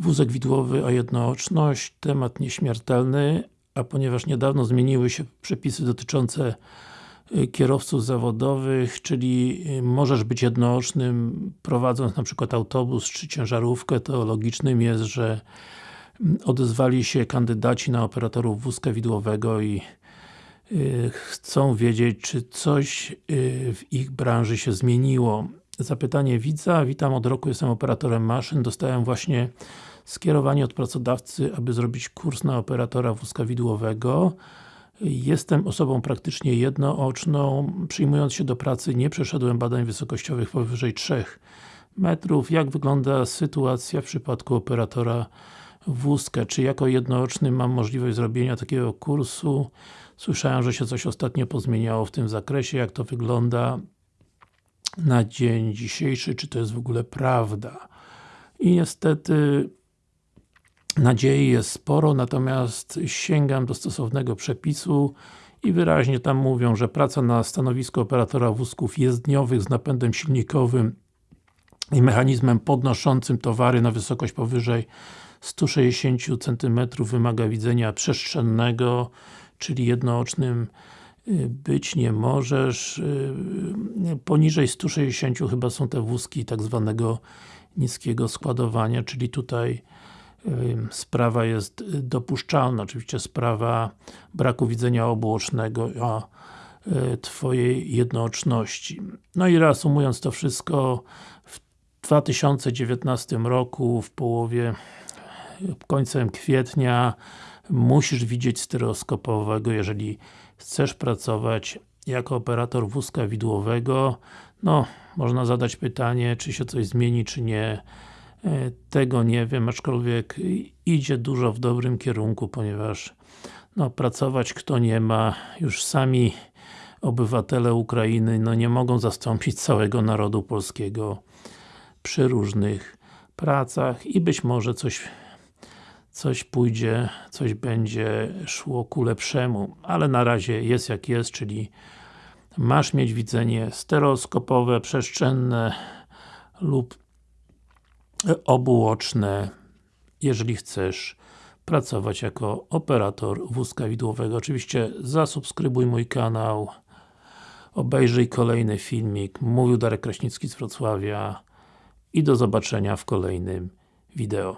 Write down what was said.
wózek widłowy o jednooczność, temat nieśmiertelny, a ponieważ niedawno zmieniły się przepisy dotyczące y, kierowców zawodowych, czyli y, możesz być jednoocznym prowadząc na przykład autobus czy ciężarówkę, to logicznym jest, że mm, odezwali się kandydaci na operatorów wózka widłowego i y, chcą wiedzieć, czy coś w ich branży się zmieniło. Zapytanie widza, witam od roku, jestem operatorem maszyn, dostałem właśnie skierowanie od pracodawcy, aby zrobić kurs na operatora wózka widłowego. Jestem osobą praktycznie jednooczną, przyjmując się do pracy nie przeszedłem badań wysokościowych powyżej 3 metrów. Jak wygląda sytuacja w przypadku operatora wózka? Czy jako jednooczny mam możliwość zrobienia takiego kursu? Słyszałem, że się coś ostatnio pozmieniało w tym zakresie, jak to wygląda na dzień dzisiejszy, czy to jest w ogóle prawda. I niestety nadziei jest sporo, natomiast sięgam do stosownego przepisu i wyraźnie tam mówią, że praca na stanowisku operatora wózków jezdniowych z napędem silnikowym i mechanizmem podnoszącym towary na wysokość powyżej 160 cm wymaga widzenia przestrzennego, czyli jednoocznym być nie możesz. Y, poniżej 160 chyba są te wózki tak zwanego niskiego składowania, czyli tutaj sprawa jest dopuszczalna, oczywiście sprawa braku widzenia obuocznego, a Twojej jednooczności. No i reasumując to wszystko, w 2019 roku, w połowie, końcem kwietnia musisz widzieć stereoskopowego, jeżeli chcesz pracować jako operator wózka widłowego. No, można zadać pytanie, czy się coś zmieni, czy nie E, tego nie wiem, aczkolwiek idzie dużo w dobrym kierunku, ponieważ no, pracować kto nie ma, już sami obywatele Ukrainy no, nie mogą zastąpić całego narodu polskiego przy różnych pracach i być może coś coś pójdzie, coś będzie szło ku lepszemu, ale na razie jest jak jest, czyli masz mieć widzenie stereoskopowe, przestrzenne lub obuoczne, jeżeli chcesz pracować jako operator wózka widłowego. Oczywiście zasubskrybuj mój kanał, obejrzyj kolejny filmik. Mówił Darek Kraśnicki z Wrocławia i do zobaczenia w kolejnym wideo.